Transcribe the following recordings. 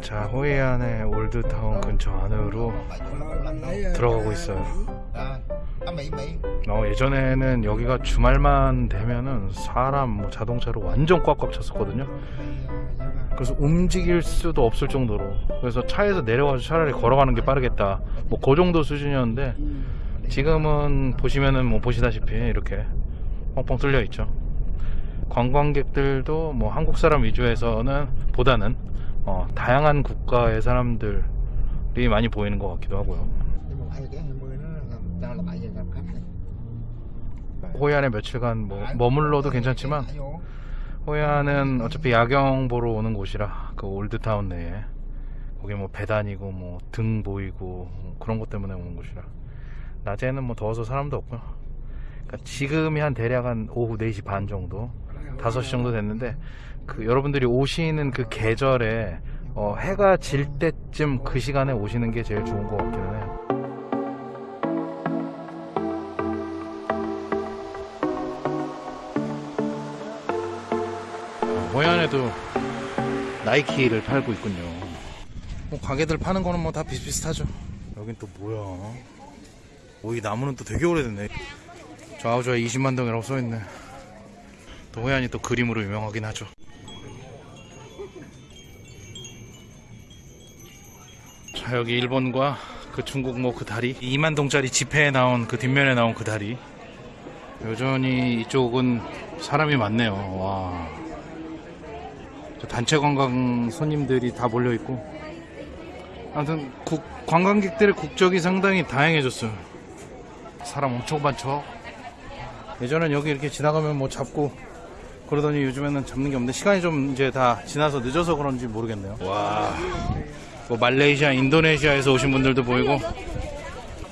자 호이안의 올드타운 근처 안으로 들어가고 있어요. 어, 예전에는 여기가 주말만 되면은 사람 뭐 자동차로 완전 꽉꽉 찼었거든요. 그래서 움직일 수도 없을 정도로. 그래서 차에서 내려가서 차라리 걸어가는 게 빠르겠다. 뭐 그 정도 수준이었는데 지금은 보시면은 뭐 보시다시피 이렇게 뻥뻥 뚫려 있죠. 관광객들도 뭐 한국 사람 위주에서는 보다는 어, 다양한 국가의 사람들이 많이 보이는 것 같기도 하고요. nhưng mà hai cái 20 nó cho là 7 giờ gặp khách hay 호이안에 며칠간 뭐 머물러도 괜찮지만. 호이안은 어차피 야경 보러 오는 곳이라 그 올드타운 내에 거기 뭐배 다니고 뭐 등 보이고 뭐 그런 것 때문에 오는 곳이라 낮에는 뭐 더워서 사람도 없고요. 그러니까 지금이 한 대략 한 오후 4시 반 정도 5시 정도 됐는데 그 여러분들이 오시는 그 계절에 어, 해가 질 때쯤 그 시간에 오시는 게 제일 좋은 것 같기는 해요 어, 호연에도 나이키를 팔고 있군요. 뭐 가게들 파는 거는 뭐 다 비슷비슷하죠. 여긴 또 뭐야? 오, 이 나무는 또 되게 오래됐네. 좌우좌에 20만 동이라고 써있네. 또 호연이 또 그림으로 유명하긴 하죠. 자, 여기 일본과 그 중국 뭐 그 다리. 2만 동짜리 지폐에 나온 그 뒷면에 나온 그 다리. 여전히 이쪽은 사람이 많네요. 와. 저 단체 관광 손님들이 다 몰려 있고 아무튼 국- 관광객들의 국적이 상당히 다양해졌어요. 사람 엄청 많죠. 예전엔 여기 이렇게 지나가면 뭐 잡고 그러더니 요즘에는 잡는 게 없는데 시간이 좀 이제 다 지나서 늦어서 그런지 모르겠네요. 와, 뭐 말레이시아, 인도네시아에서 오신 분들도 보이고.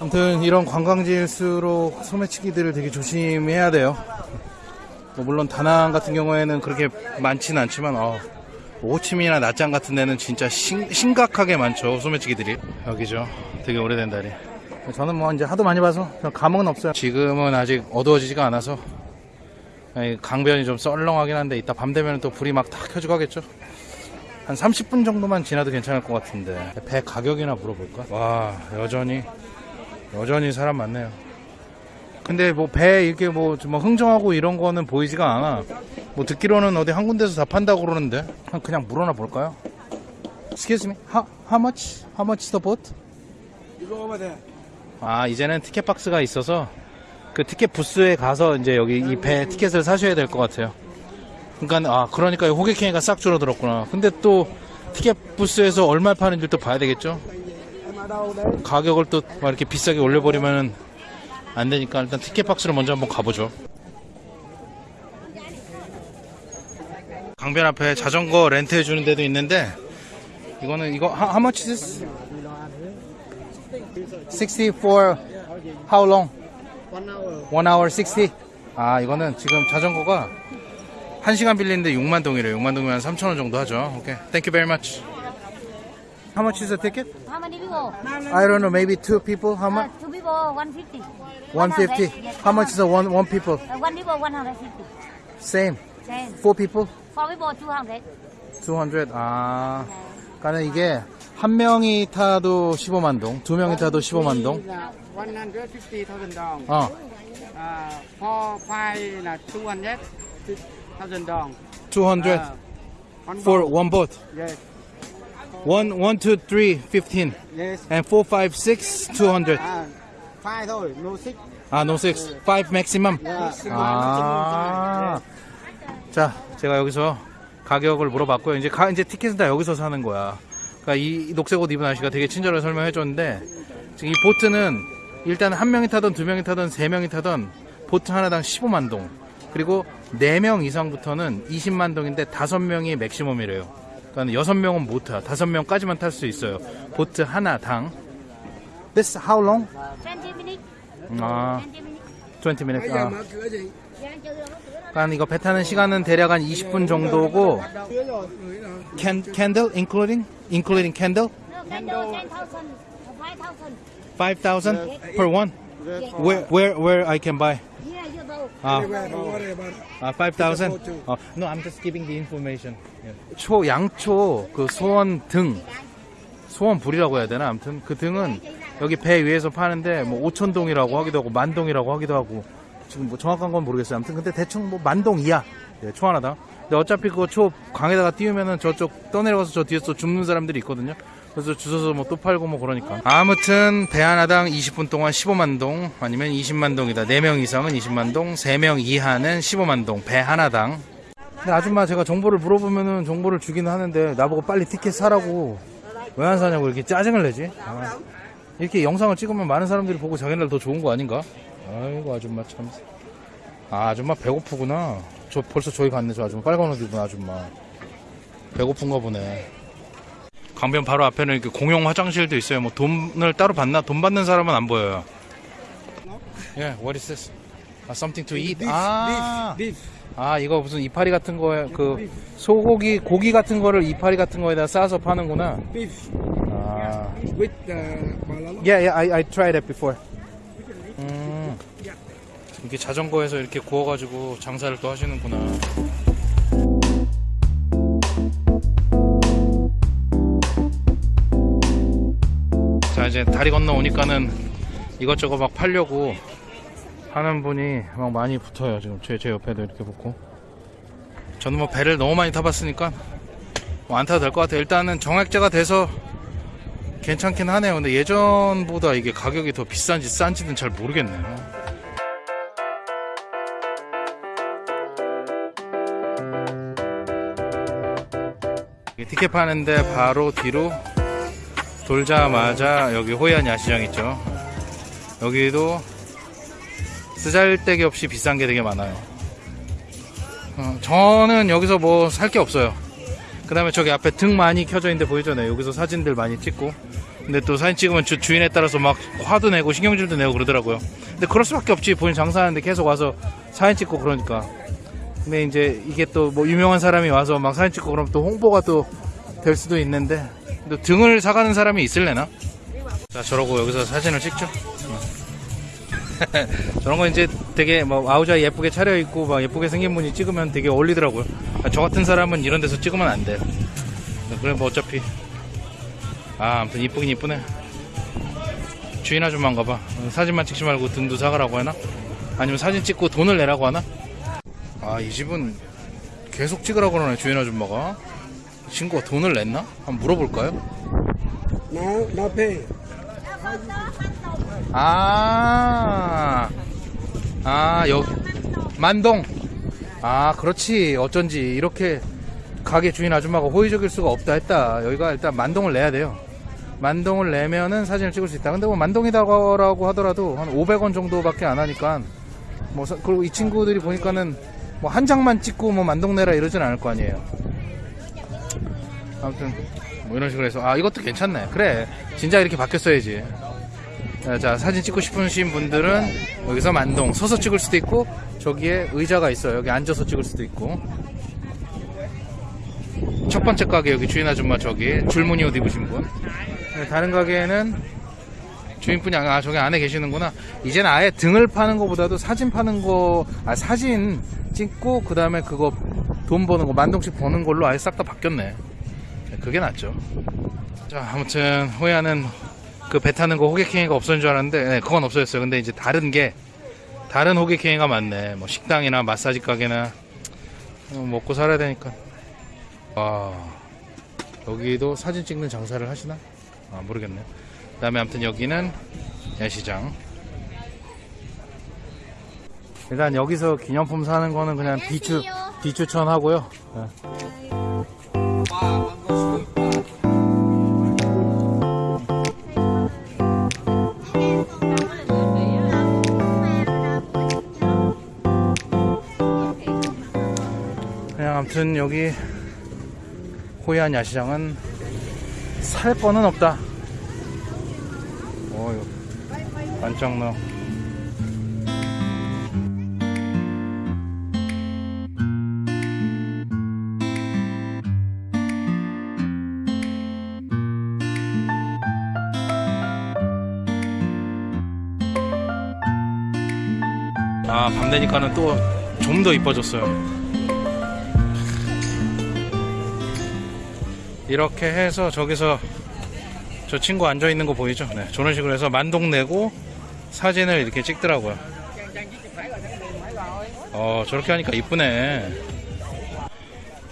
아무튼 이런 관광지일수록 소매치기들을 되게 조심해야 돼요. 뭐 물론 다낭 같은 경우에는 그렇게 많지는 않지만 어, 호치민이나 나짱 같은 데는 진짜 심, 심각하게 많죠 소매치기들이. 여기죠. 되게 오래된 다리. 저는 뭐 이제 하도 많이 봐서 별 감흥은 없어요. 지금은 아직 어두워지지가 않아서 이 강변이 좀 썰렁하긴 한데 이따 밤 되면 또 불이 막 다 켜지고 하겠죠 한 30분 정도만 지나도 괜찮을 것 같은데 배 가격이나 물어볼까 와 여전히 여전히 사람 많네요 근데 뭐 배 이렇게 뭐좀 흥정하고 이런 거는 보이지가 않아. 뭐 듣기로는 어디 한 군데서 다 판다고 그러는데 그냥- 물어나 볼까요? Excuse me, how, how much? How much the boat? 아 이제는 티켓 박스가 있어서 그 티켓 부스에 가서 이제 여기 이 배 티켓을 사셔야 될 것 같아요. 그러니까 아 그러니까 호객행위가 싹 줄어들었구나. 근데 또 티켓 부스에서 얼마 파는지 또 봐야 되겠죠? 가격을 또 막 이렇게 비싸게 올려버리면은 안 되니까 일단 티켓 박스를 먼저 한번 가보죠. 강변 앞에 자전거 렌트해 주는 데도 있는데 이거는 이거 how, how much is this? 60 for how long? One hour. 1 hour 60. 아 이거는 지금 자전거가 1시간 빌리는데 6만 동이래요. 6만 동이면 3천 원 정도 하죠. 오케이. Thank you very much. How much is the ticket? How many people? I don't know. Maybe two people. How much? Uh, two people, 150. 150. 100, yes, How much is the one one people? Uh, one people, 150. Same. Ten. Four people. Four people, 200. 200. 아. 그러니까 이게 한 명이 타도 15만 동, 두 명이 타도 15만 동. Là 150,000 dong. 어. Uh, four five là 200,000 dong. 200 Uh, one for boat. one boat. Yes, One, one, two, three, 15. yes. And four, five, six, 200. À, five thôi, no six. 아, no six. Five maximum. Yeah. 아. 자, 제가 여기서 가격을 물어봤고요. 이제 가, 이제 티켓은 다 여기서 사는 거야. 그러니까 이 녹색 옷 입은 아저씨가 되게 친절하게 설명해 줬는데 지금 이 보트는 일단 한 명이 타던 두 명이 타던 세 명이 타던 보트 하나당 15만 동. 그리고 4명 이상부터는 20만 동인데 5명이 맥시멈이래요. 그러니까 6명은 못타. 5명까지만 탈 수 있어요. 보트 하나당. This how long? 20 minutes. 아, 20 minutes. 아. 그러니까 이거 배 타는 시간은 대략 한 20분 정도고 Can, candle including? including candle? No, candle 10,000 5,000 Five thousand per one. Where where where I can buy? Yeah, you know. Anywhere, don't worry about it. Uh, five thousand. Uh, no, I'm just giving the information. Yeah. 초, 양초, 그 소원 등, 소원 불이라고 해야 되나? 아무튼 그 등은 여기 배 위에서 파는데 뭐 오천동이라고 하기도 하고 만동이라고 하기도 하고 지금 뭐 정확한 건 모르겠어요. 아무튼 근데 대충 뭐 만동 이하 네, 초 하나당. 근데 어차피 그거 초 강에다가 띄우면은 저쪽 떠내려가서 저 뒤에서 죽는 사람들이 있거든요. 그래서 주워서 뭐 또 팔고 뭐 그러니까. 아무튼 배 하나당 20분 동안 15만 동 아니면 20만 동이다. 4명 이상은 20만 동, 3명 이하는 15만 동. 배 하나당. 근데 아줌마 제가 정보를 물어보면은 정보를 주기는 하는데 나보고 빨리 티켓 사라고 왜 안 사냐고 이렇게 짜증을 내지. 아, 이렇게 영상을 찍으면 많은 사람들이 보고 자기네들 더 좋은 거 아닌가? 아이고 아줌마 참. 아 아줌마 배고프구나. 저 벌써 저기 갔네 저 아줌마 빨간 옷 입은 아줌마. 배고픈가 보네. 강변 바로 앞에는 이렇게 공용 화장실도 있어요. 뭐 돈을 따로 받나? 돈 받는 사람은 안 보여요. Yeah, what is this? 아, something to eat. Beef, 아, beef, beef. 아 이거 무슨 이파리 같은 거에 그 소고기 고기 같은 거를 이파리 같은 거에다 싸서 파는구나. Beef 아, with uh, balalo. yeah, yeah, I, I tried that before. 음, 이렇게 자전거에서 이렇게 구워가지고 장사를 또 하시는구나. 이제 다리 건너 오니까는 이것저것 막 팔려고 하는 분이 막 많이 붙어요 지금. 제, 제 옆에도 이렇게 붙고. 저는 뭐 배를 너무 많이 타봤으니까 뭐 안 타도 될 것 같아요. 일단은 정액제가 돼서 괜찮긴 하네요. 근데 예전보다 이게 가격이 더 비싼지 싼지는 잘 모르겠네요. 티켓 파는데 바로 뒤로 돌자마자 여기 호이안 야시장 있죠? 여기도 쓰잘데기 없이 비싼 게 되게 많아요. 어, 저는 여기서 뭐 살 게 없어요. 그 다음에 저기 앞에 등 많이 켜져 있는데 보이잖아요. 여기서 사진들 많이 찍고. 근데 또 사진 찍으면 주, 주인에 따라서 막 화도 내고 신경질도 내고 그러더라고요. 근데 그럴 수밖에 없지. 본인 장사하는데 계속 와서 사진 찍고 그러니까. 근데 이제 이게 또 뭐 유명한 사람이 와서 막 사진 찍고 그러면 또 홍보가 또 될 수도 있는데 또 등을 사가는 사람이 있을래나? 자 저러고 여기서 사진을 찍죠. 저런 거 이제 되게 뭐 아우자 예쁘게 차려입고 막 예쁘게 생긴 분이 찍으면 되게 어울리더라고요. 아, 저 같은 사람은 이런 데서 찍으면 안돼 그래 뭐 어차피. 아 아무튼 이쁘긴 이쁘네. 주인 아줌마인가 봐. 사진만 찍지 말고 등도 사가라고 하나? 아니면 사진 찍고 돈을 내라고 하나? 아 이 집은 계속 찍으라고 그러네 주인 아줌마가 친구가 돈을 냈나? 한번 물어볼까요? No pay. 아, 아, 여기, 만동. 아, 그렇지. 어쩐지, 이렇게 가게 주인 아줌마가 호의적일 수가 없다 했다. 여기가 일단 만동을 내야 돼요. 만동을 내면은 사진을 찍을 수 있다. 근데 뭐 만동이다라고 하더라도 한 500원 정도밖에 안 하니까, 뭐, 사- 그리고 이 친구들이 보니까는 뭐 한 장만 찍고 뭐 만동 내라 이러진 않을 거 아니에요. 아무튼, 뭐 이런 식으로 해서, 아, 이것도 괜찮네. 그래. 진짜 이렇게 바뀌었어야지. 자, 자, 사진 찍고 싶으신 분들은 여기서 만동 서서 찍을 수도 있고 저기에 의자가 있어요. 여기 앉아서 찍을 수도 있고 첫 번째 가게 여기 주인 아줌마 저기 줄무늬 옷 입으신 분 네, 다른 가게에는 주인분이 아 저기 안에 계시는구나 이제는 아예 등을 파는 것보다도 사진 파는 거 아 사진 찍고 그 다음에 그거 돈 버는 거 만동씩 버는 걸로 아예 싹 다 바뀌었네 네, 그게 낫죠 자 아무튼 호야는 그 배 타는 거 호객행위가 없었는 줄 알았는데 네, 그건 없어졌어요. 근데 이제 다른 게 다른 호객행위가 많네. 뭐 식당이나 마사지 가게나 어, 먹고 살아야 되니까. 아 여기도 사진 찍는 장사를 하시나? 아 모르겠네. 그다음에 아무튼 여기는 야시장. 일단 여기서 기념품 사는 거는 그냥 비추 비추천하고요. 네. 그냥 아무튼 여기 호이안 야시장은 살 거는 없다. 어유 반짝 너. 아, 밤 되니까는 또 좀 더 이뻐졌어요. 이렇게 해서 저기서 저 친구 앉아 있는 거 보이죠? 네, 저런 식으로 해서 만동 내고 사진을 이렇게 찍더라고요. 어, 저렇게 하니까 이쁘네.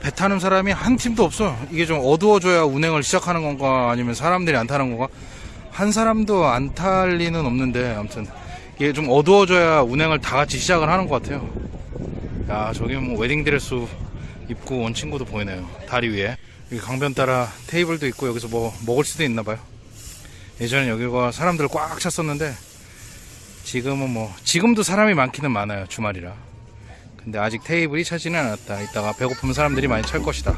배 타는 사람이 한 팀도 없어. 이게 좀 어두워져야 운행을 시작하는 건가 아니면 사람들이 안 타는 건가? 한 사람도 안 탈 리는 없는데 아무튼 이게 좀 어두워져야 운행을 다 같이 시작을 하는 것 같아요. 야 저기 뭐 웨딩드레스 입고 온 친구도 보이네요. 다리 위에 여기 강변 따라 테이블도 있고 여기서 뭐 먹을 수도 있나 봐요. 예전에 여기가 사람들 꽉 찼었는데 지금은 뭐 지금도 사람이 많기는 많아요 주말이라. 근데 아직 테이블이 차지는 않았다. 이따가 배고프면 사람들이 많이 찰 것이다.